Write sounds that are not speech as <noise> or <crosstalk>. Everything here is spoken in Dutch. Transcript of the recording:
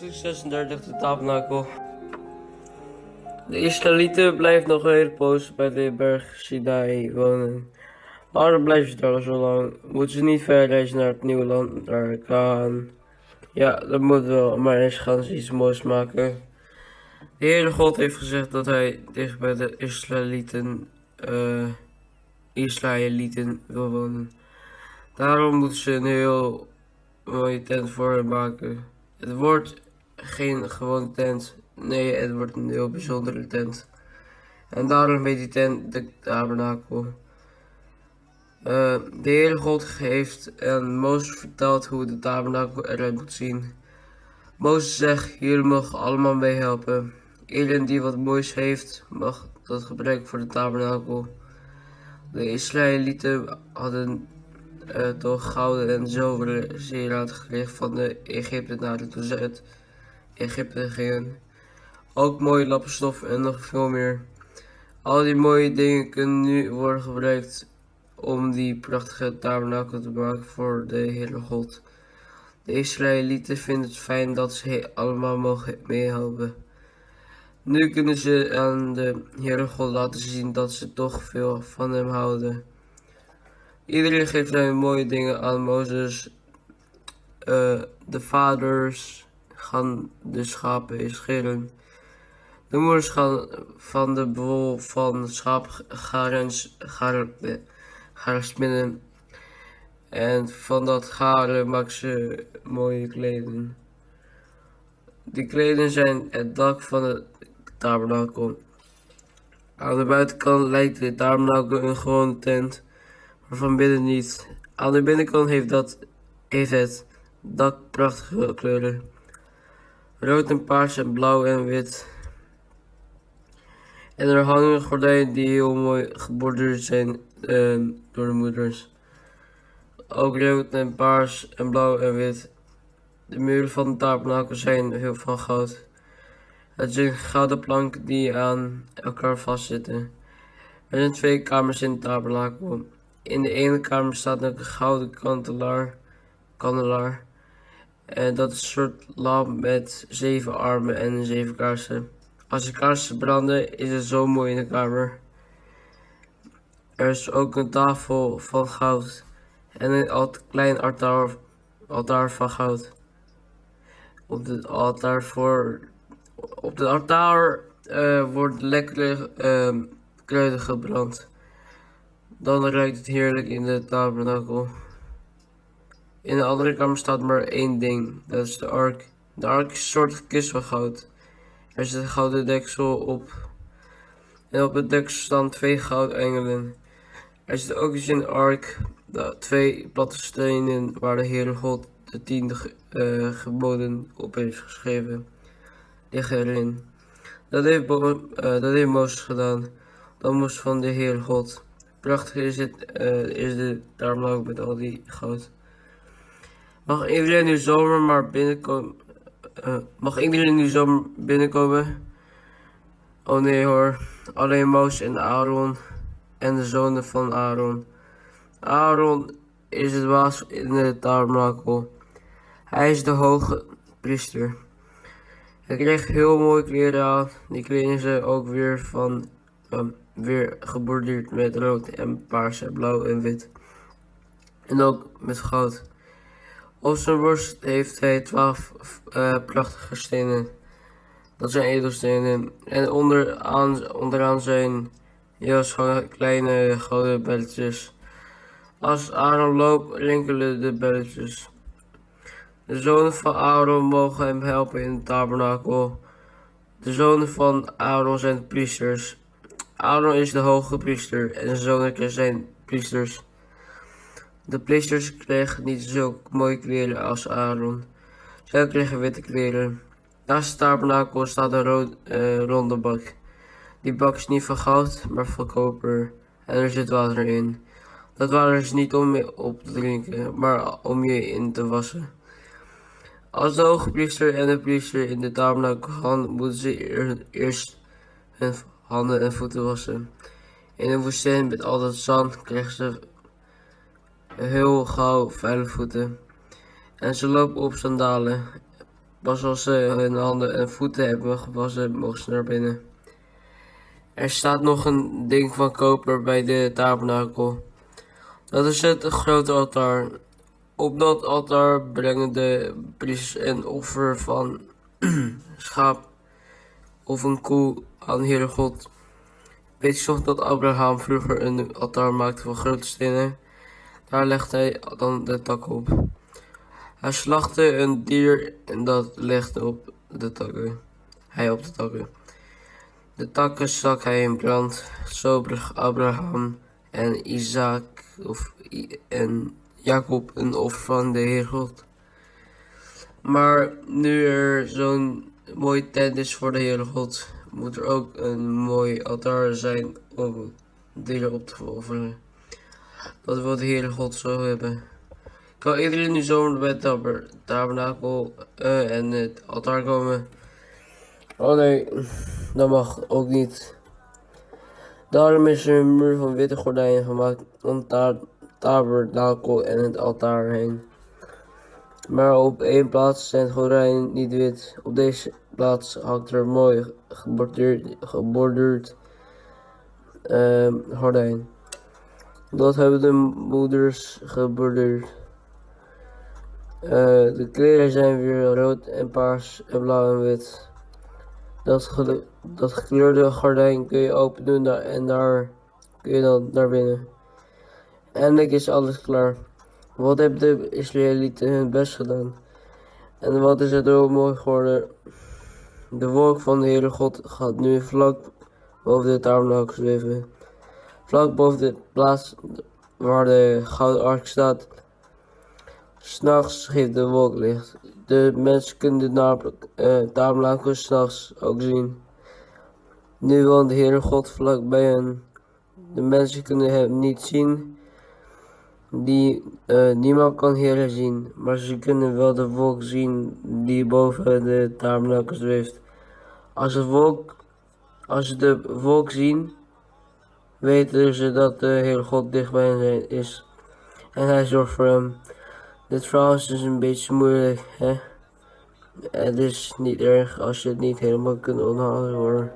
Hoofdstuk 36, de tabernakel. De Israëlieten blijven nog een hele poos bij de berg Sinai wonen. Waarom blijven ze daar zo lang? Moeten ze niet verder reizen naar het nieuwe land, naar Kaan? Ja, dat moeten wel, maar eens gaan ze iets moois maken. De Heere God heeft gezegd dat hij dicht bij de Israëlieten, eh, Israëlieten wil wonen. Daarom moeten ze een heel mooie tent voor hem maken. Het wordt geen gewone tent. Nee, het wordt een heel bijzondere tent. En daarom heet die tent de tabernakel. Uh, de Heere God heeft aan Mozes verteld hoe de tabernakel eruit moet zien. Mozes zegt, jullie mogen allemaal meehelpen. Iedereen die wat moois heeft, mag dat gebruiken voor de tabernakel. De Israëlieten hadden uh, toch gouden en zilveren sieraad gekregen van de Egyptenaren toen ze uit Egypte gingen. Ook mooie lappenstof en nog veel meer. Al die mooie dingen kunnen nu worden gebruikt om die prachtige tabernakel te maken voor de Heere God. De Israëlieten vinden het fijn dat ze allemaal mogen meehelpen. Nu kunnen ze aan de Heere God laten zien dat ze toch veel van hem houden. Iedereen geeft nu mooie dingen aan Mozes. Uh, de vaders gaan de schapen scheren. De moeders gaan van de bol van schaap garen, garen, garen spinnen. En van dat garen maken ze mooie kleden. Die kleden zijn het dak van het tabernakel. Aan de buitenkant lijkt de tabernakel een gewone tent maar van binnen niet. Aan de binnenkant heeft, dat, heeft het dak prachtige kleuren. Rood en paars en blauw en wit. En er hangen gordijnen die heel mooi geborduurd zijn uh, door de moeders. Ook rood en paars en blauw en wit. De muren van de tabernakel zijn heel van goud. Het zijn gouden planken die aan elkaar vastzitten. Er zijn twee kamers in de tabernakel. In de ene kamer staat een gouden kandelaar. kandelaar. En dat is een soort lamp met zeven armen en zeven kaarsen. Als de kaarsen branden, is het zo mooi in de kamer. Er is ook een tafel van goud. En een klein altaar, altaar van goud. Op het altaar voor. Op het altaar uh, wordt lekkere uh, kruiden gebrand. Dan ruikt het heerlijk in de tabernakel. In de andere kamer staat maar één ding, dat is de ark. De ark is een soort kist van goud. Er zit een gouden deksel op. En op het deksel staan twee goudengelen. Er zit ook eens in de ark de twee platte stenen waar de Heere God de tiende uh, geboden op heeft geschreven. Liggen erin. Dat heeft, uh, dat heeft Mozes gedaan. Dat moest van de Heere God. Prachtig is, het, uh, is de tabernakel met al die goud. Mag iedereen nu zomer maar binnenkomen? Uh, mag iedereen nu zomer binnenkomen? Oh nee hoor, alleen Mozes en Aaron en de zonen van Aaron. Aaron is het baas in de tabernakel. Hij is de hoge priester. Hij kreeg heel mooie kleren aan. Die kleding zijn ook weer van um, weer geborduurd met rood en paars en blauw en wit. En ook met goud. Op zijn heeft hij twaalf uh, prachtige stenen. Dat zijn edelstenen. En onderaan, onderaan zijn hangen kleine gouden belletjes. Als Aaron loopt, rinkelen de belletjes. De zonen van Aaron mogen hem helpen in het tabernakel. De zonen van Aaron zijn priesters. Aaron is de hoge priester en zijn zonen zijn priesters. De priesters kregen niet zulke mooie kleren als Aaron. Zij kregen witte kleren. Naast de tabernakel staat een rood, uh, ronde bak. Die bak is niet van goud, maar van koper. En er zit water in. Dat water is niet om je op te drinken, maar om je in te wassen. Als de hoge en de priester in de tabernakel gaan, moeten ze eerst hun handen en voeten wassen. In de woestijn met al dat zand kregen ze heel gauw vuile voeten. En ze lopen op sandalen. Pas als ze hun handen en voeten hebben gewassen, mogen ze naar binnen. Er staat nog een ding van koper bij de tabernakel. Dat is het grote altaar. Op dat altaar brengen de priesters een offer van <clears throat> schaap of een koe aan Heere God. Weet je nog dat Abraham vroeger een altaar maakte van grote stenen? Daar legde hij dan de tak op. Hij slachtte een dier en dat legde op de takken. Hij op de takken. De takken stak hij in brand. Zo bracht Abraham en Isaac of en Jacob een offer van de Heer God. Maar nu er zo'n mooie tent is voor de Heere God, moet er ook een mooi altaar zijn om dieren op te offeren. Dat wil de Heere God zo hebben. Kan iedereen nu zomaar bij het tabernakel uh, en het altaar komen? Oh nee, dat mag ook niet. Daarom is er een muur van witte gordijnen gemaakt om het tabernakel en het altaar heen. Maar op één plaats zijn gordijnen niet wit. Op deze plaats hangt er mooi geborduurd, uh, gordijn. Dat hebben de moeders geborduurd. Uh, de kleren zijn weer rood en paars en blauw en wit. Dat, dat gekleurde gordijn kun je open doen en daar kun je dan naar binnen. Eindelijk is alles klaar. Wat hebben de Israëlieten hun best gedaan? En wat is het ook mooi geworden? De wolk van de Heere God gaat nu vlak boven de tabernakel zweven. Vlak boven de plaats waar de gouden ark staat. S'nachts geeft de wolk licht. De mensen kunnen de tabernakel s'nachts ook zien. Nu woont de Heere God vlak bij hen. De mensen kunnen hem niet zien die uh, niemand kan heren zien, maar ze kunnen wel de wolk zien die boven de tabernakel zweeft. Als, de wolk, als ze de wolk zien, weten ze dat de Heer God dicht bij hen is. En hij zorgt voor hem. Dit verhaal is dus een beetje moeilijk, hè? Het is niet erg als je het niet helemaal kunt onthouden hoor.